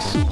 X.